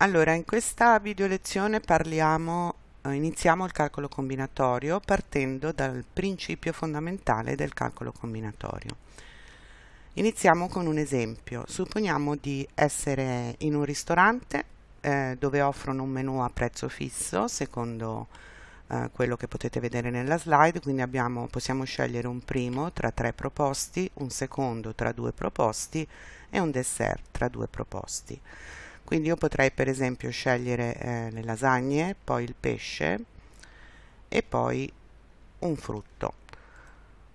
Allora, in questa video lezione parliamo, eh, iniziamo il calcolo combinatorio partendo dal principio fondamentale del calcolo combinatorio. Iniziamo con un esempio. Supponiamo di essere in un ristorante eh, dove offrono un menù a prezzo fisso, secondo eh, quello che potete vedere nella slide, quindi abbiamo, possiamo scegliere un primo tra tre proposti, un secondo tra due proposti e un dessert tra due proposti quindi io potrei per esempio scegliere eh, le lasagne poi il pesce e poi un frutto.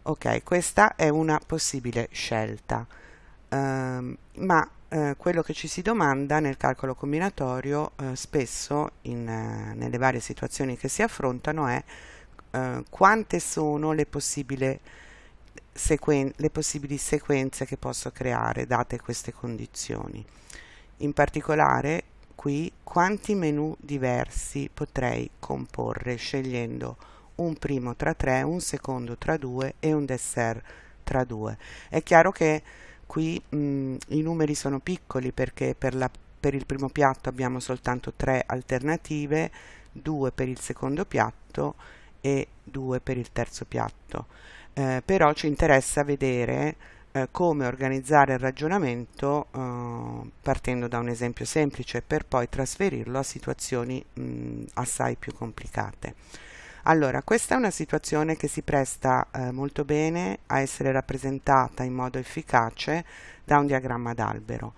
Ok questa è una possibile scelta. Um, ma eh, quello che ci si domanda nel calcolo combinatorio eh, spesso in, eh, nelle varie situazioni che si affrontano è eh, quante sono le possibili, le possibili sequenze che posso creare date queste condizioni in particolare qui quanti menu diversi potrei comporre scegliendo un primo tra tre, un secondo tra due e un dessert tra due. È chiaro che qui mh, i numeri sono piccoli perché per, la, per il primo piatto abbiamo soltanto tre alternative, due per il secondo piatto e due per il terzo piatto. Eh, però ci interessa vedere eh, come organizzare il ragionamento eh, partendo da un esempio semplice per poi trasferirlo a situazioni mh, assai più complicate. Allora, questa è una situazione che si presta eh, molto bene a essere rappresentata in modo efficace da un diagramma d'albero.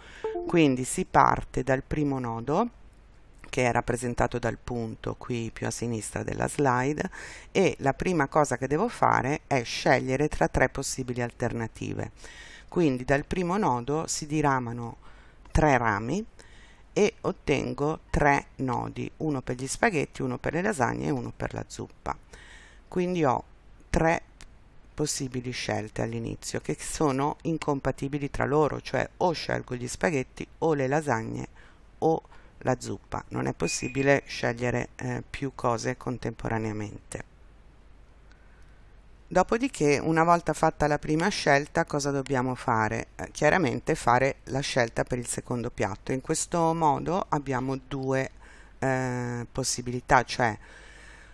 Quindi si parte dal primo nodo, che è rappresentato dal punto qui più a sinistra della slide e la prima cosa che devo fare è scegliere tra tre possibili alternative. Quindi dal primo nodo si diramano tre rami e ottengo tre nodi, uno per gli spaghetti, uno per le lasagne e uno per la zuppa. Quindi ho tre possibili scelte all'inizio che sono incompatibili tra loro, cioè o scelgo gli spaghetti o le lasagne o la zuppa, non è possibile scegliere eh, più cose contemporaneamente. Dopodiché, una volta fatta la prima scelta, cosa dobbiamo fare? Eh, chiaramente fare la scelta per il secondo piatto. In questo modo abbiamo due eh, possibilità, cioè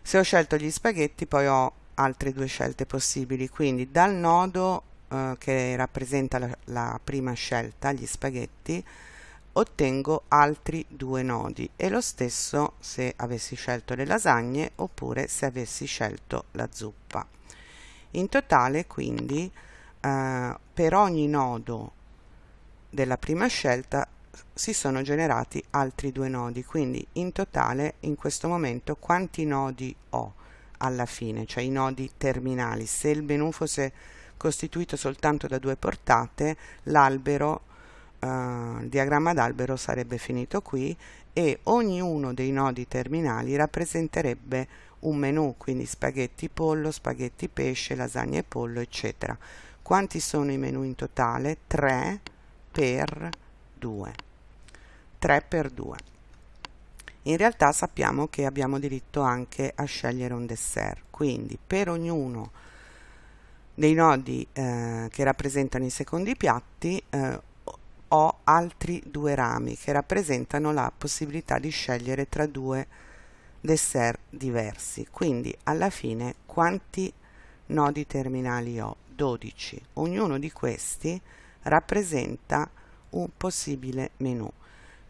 se ho scelto gli spaghetti poi ho altre due scelte possibili, quindi dal nodo eh, che rappresenta la, la prima scelta, gli spaghetti, ottengo altri due nodi e lo stesso se avessi scelto le lasagne oppure se avessi scelto la zuppa. In totale quindi eh, per ogni nodo della prima scelta si sono generati altri due nodi, quindi in totale in questo momento quanti nodi ho alla fine, cioè i nodi terminali. Se il menu fosse costituito soltanto da due portate, l'albero il diagramma d'albero sarebbe finito qui e ognuno dei nodi terminali rappresenterebbe un menu, quindi spaghetti pollo, spaghetti pesce, lasagne pollo, eccetera. Quanti sono i menu in totale? 3 per 2. 3 per 2. In realtà sappiamo che abbiamo diritto anche a scegliere un dessert, quindi per ognuno dei nodi eh, che rappresentano i secondi piatti eh, ho altri due rami che rappresentano la possibilità di scegliere tra due dessert diversi. Quindi alla fine quanti nodi terminali ho? 12. Ognuno di questi rappresenta un possibile menu,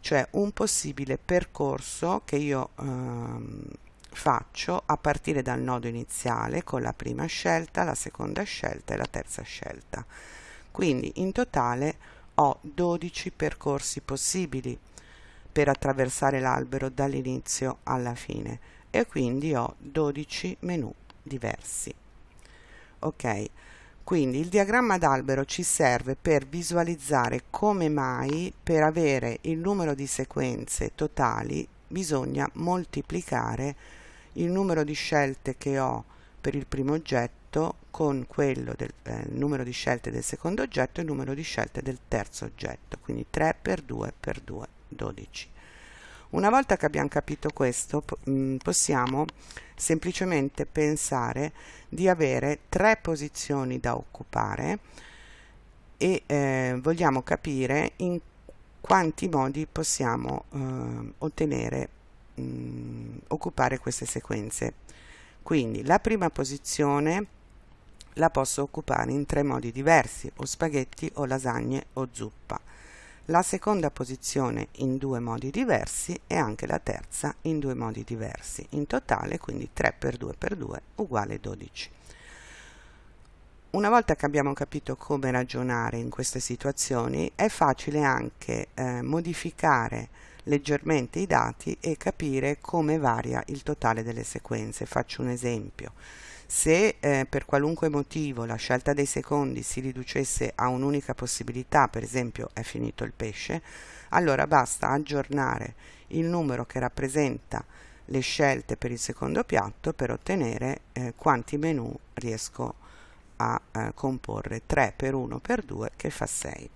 cioè un possibile percorso che io ehm, faccio a partire dal nodo iniziale con la prima scelta, la seconda scelta e la terza scelta. Quindi in totale ho 12 percorsi possibili per attraversare l'albero dall'inizio alla fine e quindi ho 12 menu diversi. Ok, quindi il diagramma d'albero ci serve per visualizzare come mai per avere il numero di sequenze totali bisogna moltiplicare il numero di scelte che ho per il primo oggetto con quello del eh, numero di scelte del secondo oggetto e il numero di scelte del terzo oggetto, quindi 3 per 2 per 2, 12. Una volta che abbiamo capito questo, mm, possiamo semplicemente pensare di avere tre posizioni da occupare e eh, vogliamo capire in quanti modi possiamo eh, ottenere, mh, mm, occupare queste sequenze. Quindi la prima posizione la posso occupare in tre modi diversi, o spaghetti o lasagne o zuppa. La seconda posizione in due modi diversi e anche la terza in due modi diversi. In totale quindi 3 per 2 per 2 uguale 12. Una volta che abbiamo capito come ragionare in queste situazioni è facile anche eh, modificare leggermente i dati e capire come varia il totale delle sequenze. Faccio un esempio. Se eh, per qualunque motivo la scelta dei secondi si riducesse a un'unica possibilità, per esempio è finito il pesce, allora basta aggiornare il numero che rappresenta le scelte per il secondo piatto per ottenere eh, quanti menù riesco a eh, comporre 3 per 1 per 2 che fa 6.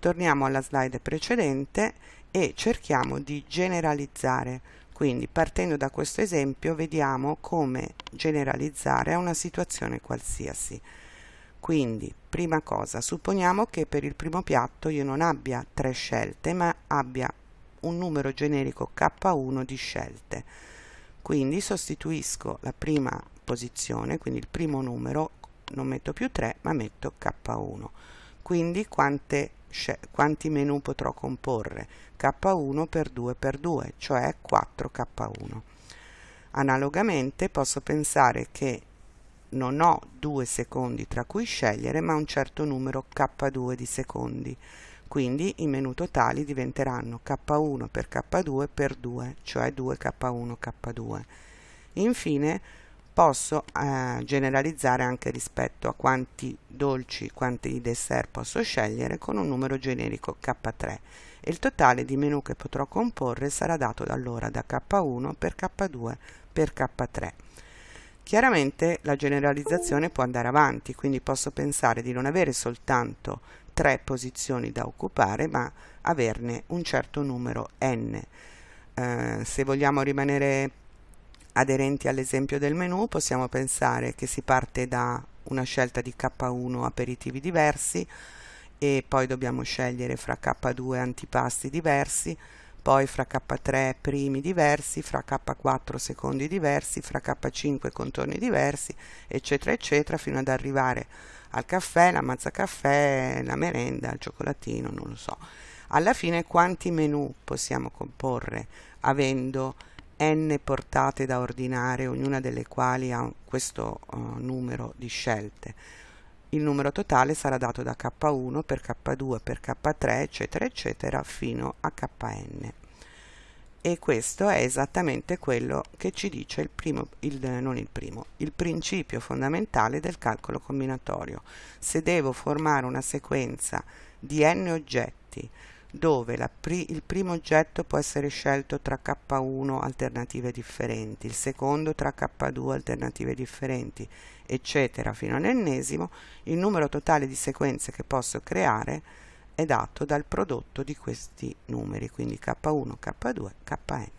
Torniamo alla slide precedente e cerchiamo di generalizzare quindi partendo da questo esempio vediamo come generalizzare a una situazione qualsiasi. Quindi, prima cosa, supponiamo che per il primo piatto io non abbia tre scelte, ma abbia un numero generico K1 di scelte. Quindi sostituisco la prima posizione, quindi il primo numero, non metto più 3, ma metto K1. Quindi quante quanti menu potrò comporre? K1 per 2 per 2 cioè 4k1 analogamente posso pensare che non ho due secondi tra cui scegliere ma un certo numero k2 di secondi. Quindi i menu totali diventeranno k1 per k2 per 2 cioè 2k1 k2 infine posso eh, generalizzare anche rispetto a quanti dolci, quanti dessert posso scegliere con un numero generico K3 e il totale di menu che potrò comporre sarà dato allora da K1 per K2 per K3. Chiaramente la generalizzazione può andare avanti, quindi posso pensare di non avere soltanto tre posizioni da occupare, ma averne un certo numero n. Eh, se vogliamo rimanere aderenti all'esempio del menu possiamo pensare che si parte da una scelta di K1 aperitivi diversi e poi dobbiamo scegliere fra K2 antipasti diversi, poi fra K3 primi diversi, fra K4 secondi diversi, fra K5 contorni diversi, eccetera, eccetera, fino ad arrivare al caffè, la mazza caffè, la merenda, il cioccolatino, non lo so. Alla fine quanti menu possiamo comporre avendo n portate da ordinare, ognuna delle quali ha questo uh, numero di scelte. Il numero totale sarà dato da k1 per k2 per k3 eccetera eccetera fino a kn. E questo è esattamente quello che ci dice il primo, il, il primo, il principio fondamentale del calcolo combinatorio. Se devo formare una sequenza di n oggetti dove pri il primo oggetto può essere scelto tra K1 alternative differenti, il secondo tra K2 alternative differenti, eccetera, fino all'ennesimo, il numero totale di sequenze che posso creare è dato dal prodotto di questi numeri, quindi K1, K2, Kn.